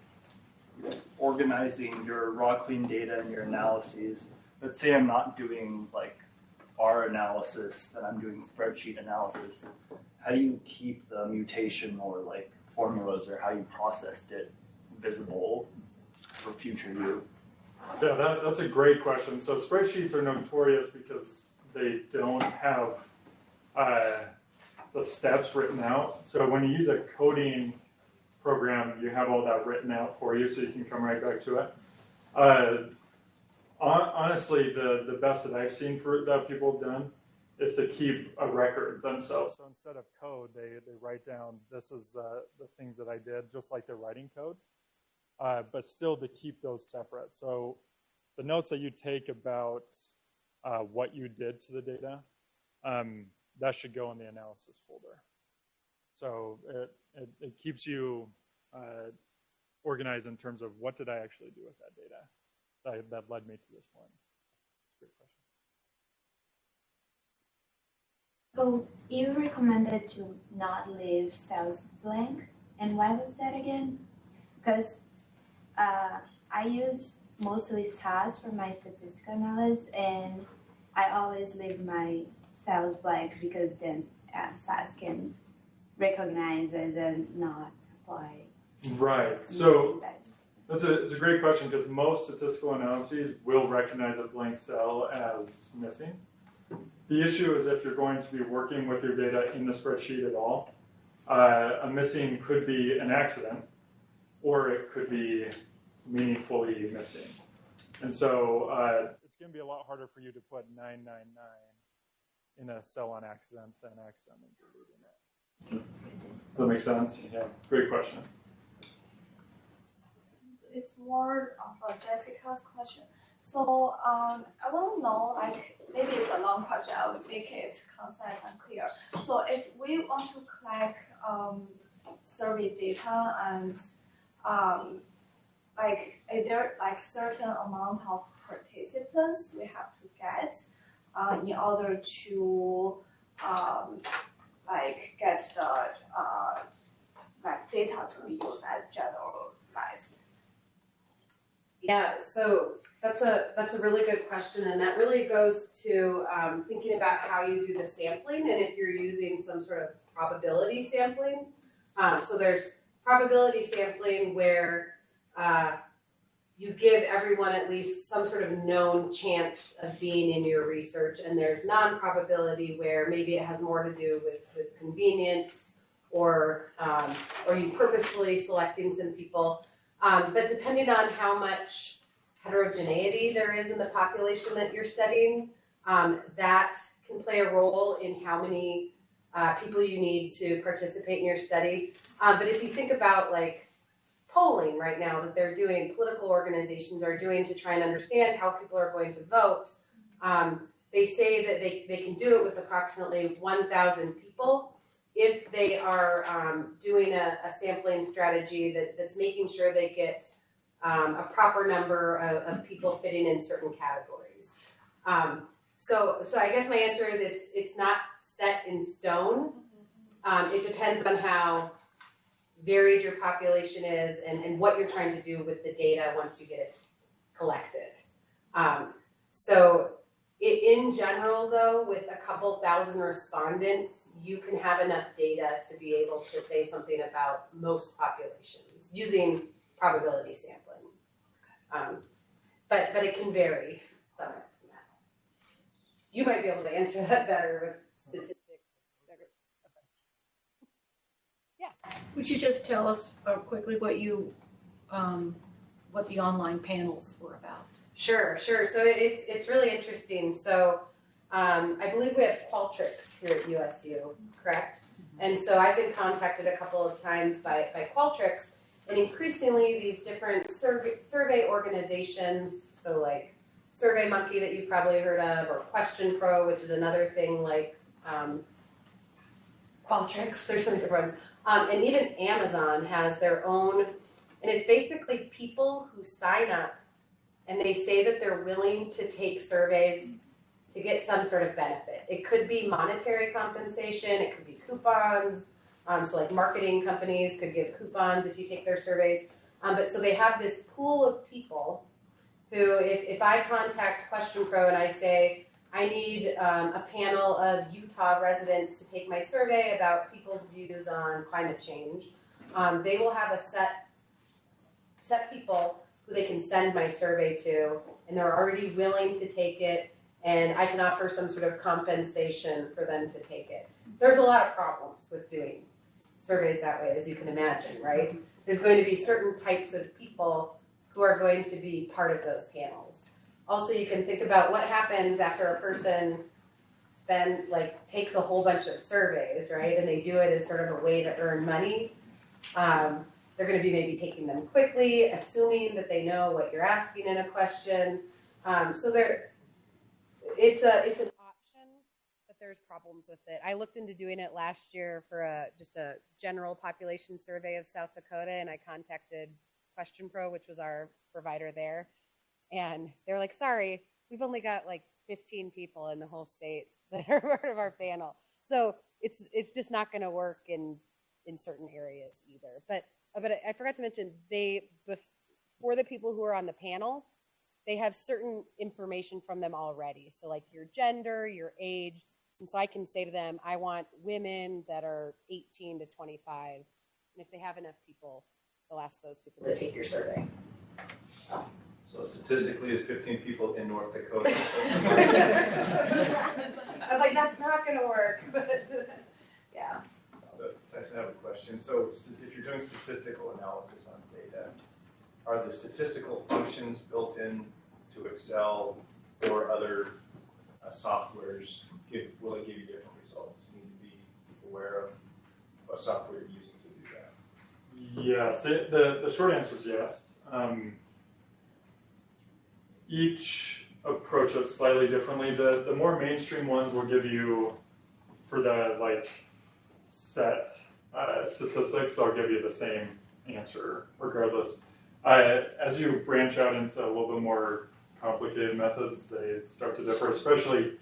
organizing your raw clean data and your analyses. Let's say I'm not doing like R analysis and I'm doing spreadsheet analysis. How do you keep the mutation or like formulas or how you processed it visible for future you? Yeah, that, that's a great question. So spreadsheets are notorious because they don't have uh, the steps written out. So when you use a coding program, you have all that written out for you, so you can come right back to it. Uh, honestly, the, the best that I've seen for that people have done is to keep a record themselves. So instead of code, they, they write down this is the, the things that I did, just like they're writing code. Uh, but still to keep those separate. So the notes that you take about uh, what you did to the data, um, that should go in the analysis folder. So it, it, it keeps you uh, organized in terms of what did I actually do with that data that, that led me to this point. So you recommended to not leave cells blank, and why was that again? Because uh, I use mostly SAS for my statistical analysis, and I always leave my cells blank because then uh, SAS can recognize as a not apply. Right. So. That's a, it's a great question because most statistical analyses will recognize a blank cell as missing. The issue is if you're going to be working with your data in the spreadsheet at all, uh, a missing could be an accident or it could be meaningfully missing. And so uh, it's going to be a lot harder for you to put 999 in a cell on accident than accidentally deleting it. Does that make sense? Yeah, great question. It's more of a Jessica's question. So um, I want to know, like maybe it's a long question. I will make it concise and clear. So if we want to collect um, survey data and um, like is there like certain amount of participants we have to get uh, in order to um, like get the uh, like data to be used as generalized. Yeah, so that's a that's a really good question, and that really goes to um, thinking about how you do the sampling, and if you're using some sort of probability sampling. Um, so there's probability sampling where uh, you give everyone at least some sort of known chance of being in your research, and there's non-probability where maybe it has more to do with, with convenience or um, or you purposefully selecting some people. Um, but depending on how much heterogeneity there is in the population that you're studying, um, that can play a role in how many uh, people you need to participate in your study. Uh, but if you think about like polling right now that they're doing, political organizations are doing to try and understand how people are going to vote, um, they say that they, they can do it with approximately 1,000 people if they are um, doing a, a, sampling strategy that, that's making sure they get um, a proper number of, of, people fitting in certain categories. Um, so, so I guess my answer is it's it's not set in stone. Um, it depends on how varied your population is and, and what you're trying to do with the data once you get it collected. Um, so in general, though, with a couple thousand respondents, you can have enough data to be able to say something about most populations using probability sampling. Um, but but it can vary somewhat from that. You might be able to answer that better with statistics. Would you just tell us uh, quickly what you, um, what the online panels were about? Sure, sure. So it's it's really interesting. So um, I believe we have Qualtrics here at USU, correct? And so I've been contacted a couple of times by, by Qualtrics, and increasingly these different survey, survey organizations, so like SurveyMonkey that you've probably heard of, or Question Pro, which is another thing like um, Qualtrics, there's some different ones. Um, and even Amazon has their own, and it's basically people who sign up and they say that they're willing to take surveys to get some sort of benefit. It could be monetary compensation, it could be coupons. Um, so, like marketing companies could give coupons if you take their surveys. Um, but so they have this pool of people who, if, if I contact Question Pro and I say, I need um, a panel of Utah residents to take my survey about people's views on climate change, um, they will have a set set people who they can send my survey to, and they're already willing to take it, and I can offer some sort of compensation for them to take it. There's a lot of problems with doing surveys that way, as you can imagine, right? There's going to be certain types of people who are going to be part of those panels. Also, you can think about what happens after a person spend like takes a whole bunch of surveys, right? And they do it as sort of a way to earn money. Um, they're going to be maybe taking them quickly, assuming that they know what you're asking in a question. Um, so there, it's a it's an option, but there's problems with it. I looked into doing it last year for a just a general population survey of South Dakota, and I contacted Question Pro, which was our provider there, and they're like, "Sorry, we've only got like 15 people in the whole state that are [laughs] part of our panel, so it's it's just not going to work in in certain areas either." But but I forgot to mention they for the people who are on the panel, they have certain information from them already. So like your gender, your age, and so I can say to them, I want women that are 18 to 25, and if they have enough people, they'll ask those people to take your survey. So statistically, it's fifteen people in North Dakota. I was like, that's not going to work. But [laughs] yeah. So Tyson, I have a question. So if you're doing statistical analysis on data, are the statistical functions built in to Excel or other uh, softwares? Give, will it give you different results? You need to be aware of what software you're using to do that. Yes, it, the, the short answer is yes. Um, each approach it slightly differently. The, the more mainstream ones will give you, for the like set uh, statistics, they'll give you the same answer regardless. Uh, as you branch out into a little bit more complicated methods, they start to differ. Especially,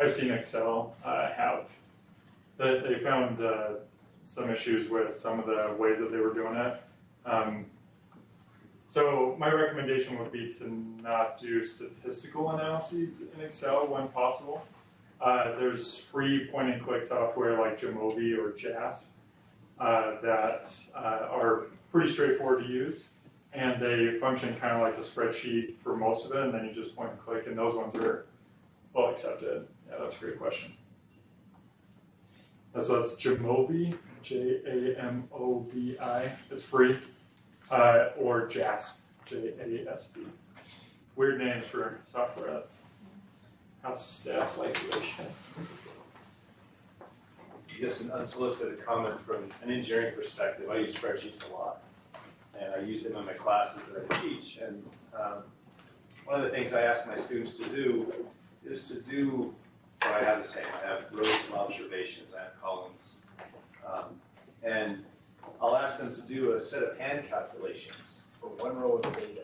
I've seen Excel uh, have they, they found uh, some issues with some of the ways that they were doing it. Um, so my recommendation would be to not do statistical analyses in Excel when possible. Uh, there's free point and click software like Jamovi or JASP uh, that uh, are pretty straightforward to use. And they function kind of like a spreadsheet for most of it, and then you just point and click, and those ones are well accepted. Yeah, that's a great question. So that's Jamovi, J A M O V I. It's free. Uh, or JASP, J A S P. Weird names for software. That's how stats like to, I. Just an unsolicited comment from an engineering perspective. I use spreadsheets a lot. And I use them in my classes that I teach. And um, one of the things I ask my students to do is to do what I have the same. I have rows of observations, I have columns. Um, and I'll ask them to do a set of hand calculations for one row of data.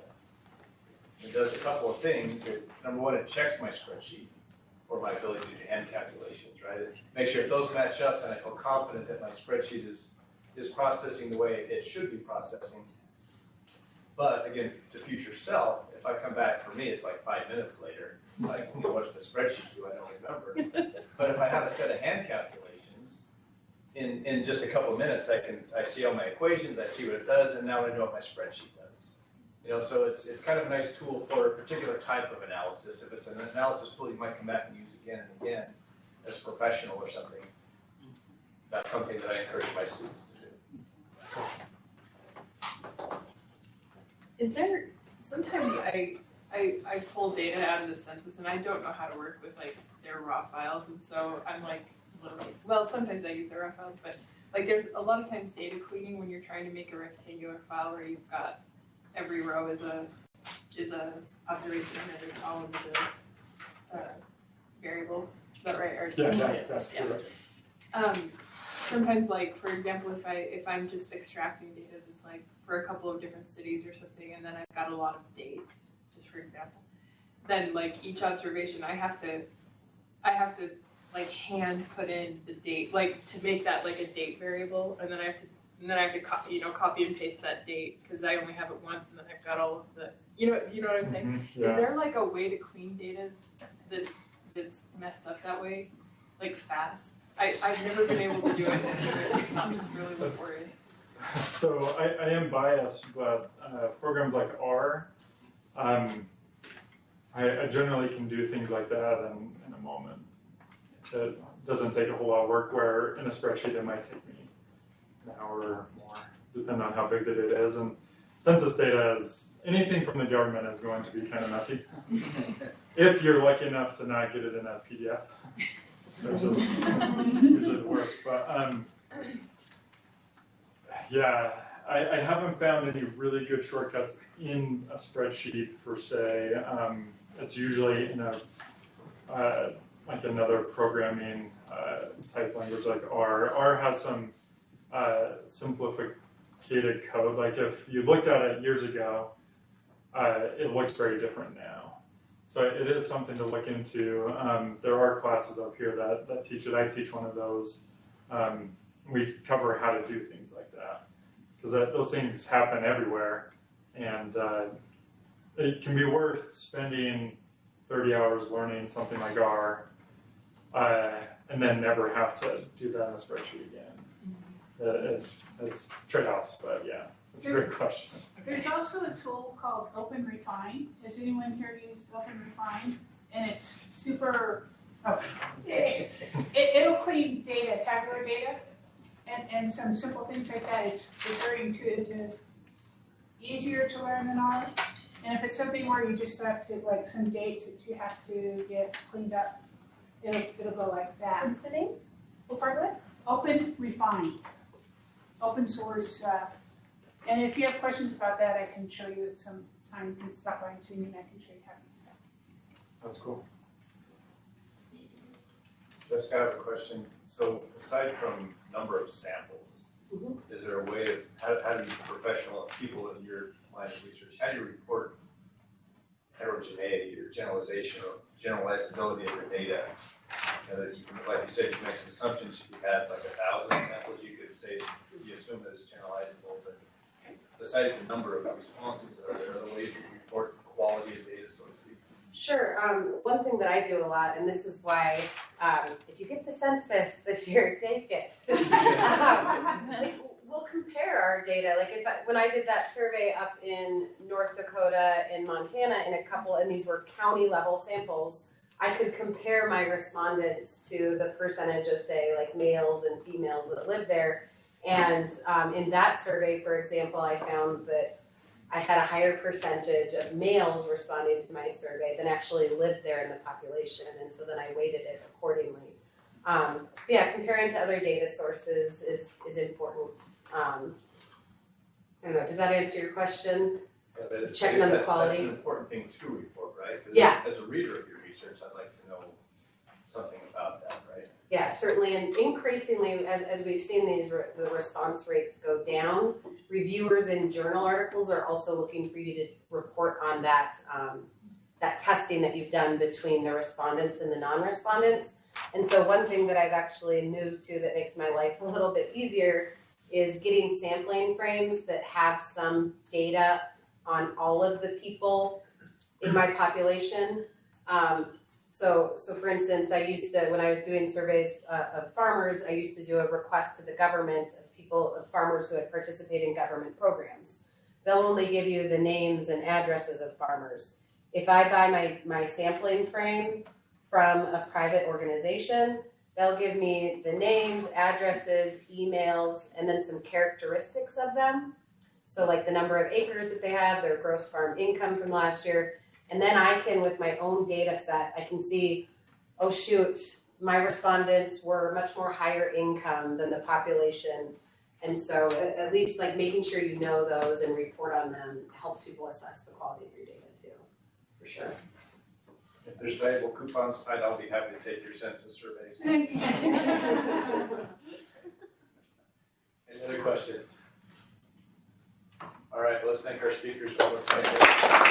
It does a couple of things. It, number one, it checks my spreadsheet for my ability to do hand calculations, right? It makes sure if those match up, then I feel confident that my spreadsheet is, is processing the way it should be processing. But again, to future self, if I come back, for me, it's like five minutes later, like, you know, what does the spreadsheet do? I don't remember. [laughs] But if I have a set of hand calculations, in, in just a couple of minutes, I can, I see all my equations, I see what it does, and now I know what my spreadsheet does. You know, so it's, it's kind of a nice tool for a particular type of analysis. If it's an analysis tool you might come back and use again and again as a professional or something, that's something that I encourage my students to do. Is there sometimes I I I pull data out of the census and I don't know how to work with like their raw files and so I'm like literally well sometimes I use the raw files but like there's a lot of times data cleaning when you're trying to make a rectangular file where you've got every row is a is a observation and every column is a uh, variable. Is that right? Or Yeah, yeah, yeah, Yeah. um, sometimes like for example if i if i'm just extracting data that's like for a couple of different cities or something and then i've got a lot of dates just for example then like each observation i have to i have to like hand put in the date like to make that like a date variable and then i have to and then i have to co- you know copy and paste that date because i only have it once and then i've got all of the you know you know what i'm saying Mhm, is there like a way to clean data that's that's messed up that way, like fast? I I've never been able to do it. It's not just really laborious. [laughs] So I, I am biased, but uh, programs like R, um, I, I generally can do things like that in, in a moment. It doesn't take a whole lot of work. Where in a spreadsheet it might take me an hour or more, depending on how big the data is. And census data is anything from the government is going to be kind of messy. [laughs] if you're lucky enough to not get it in a PDF, which is usually the worst. But um, yeah, I, I haven't found any really good shortcuts in a spreadsheet per se. Um, it's usually in a uh, like another programming uh, type language like R. R has some uh, simplified code. Like if you looked at it years ago, uh, it looks very different now. So it is something to look into. Um, there are classes up here that, that teach it. I teach one of those. Um, we cover how to do things like that because those things happen everywhere, and uh, it can be worth spending 30 hours learning something like R, uh, and then never have to do that in a spreadsheet again. Uh, it, it's trade-offs, but yeah, it's a great question. There's also a tool called Open Refine. Has anyone here used Open Refine? And it's super, oh, [laughs] it, it'll clean data, tabular data, and, and some simple things like that. It's, it's very intuitive, easier to learn than R. And if it's something where you just have to, like some dates that you have to get cleaned up, it'll, it'll go like that. What's the name? What part of it? Open Refine. Open source, uh, and if you have questions about that, I can show you at some time, you can stop by and see me and I can show you how to use that. That's cool. Jessica, I have a question. So aside from number of samples, Mhm. is there a way of, how, how do you professional people in your line of research, how do you report heterogeneity or generalization or generalizability of the data? You know, that you can, like you said, you make some assumptions, if you had like a thousand samples, you could say, you assume that it's generalizable, but besides the number of responses, are there other ways to report quality of data, so to speak? Sure. Um, one thing that I do a lot, and this is why, um, if you get the census this year, [laughs] take it. [laughs] um, like, we'll compare our data. Like if I, when I did that survey up in North Dakota and Montana, in a couple, and these were county level samples, I could compare my respondents to the percentage of, say, like males and females that live there. And um, in that survey, for example, I found that I had a higher percentage of males responding to my survey than actually lived there in the population, and so then I weighted it accordingly. Um, yeah, comparing to other data sources is is important. Um, I don't know. Did that answer your question? Yeah, but Checking on the that's- quality. That's an important thing to report, right? 'Cause Yeah. As a reader of your research, I'd like to know something about that, right? Yeah, certainly, and increasingly, as, as we've seen these, re- the response rates go down, reviewers in journal articles are also looking for you to report on that, um, that testing that you've done between the respondents and the non-respondents. And so one thing that I've actually moved to that makes my life a little bit easier is getting sampling frames that have some data on all of the people in my population. Um, so, so for instance, I used to, when I was doing surveys uh, of farmers, I used to do a request to the government of people, of farmers who had participated in government programs. They'll only give you the names and addresses of farmers. If I buy my, my sampling frame from a private organization, they'll give me the names, addresses, emails, and then some characteristics of them. So like the number of acres that they have, their gross farm income from last year, and then I can, with my own data set, I can see, oh shoot, my respondents were much more higher income than the population. And so at, least like making sure you know those and report on them helps people assess the quality of your data too, for sure. If there's valuable coupons tied, I'll be happy to take your census surveys. [laughs] Any other questions? All right, let's thank our speakers one more time.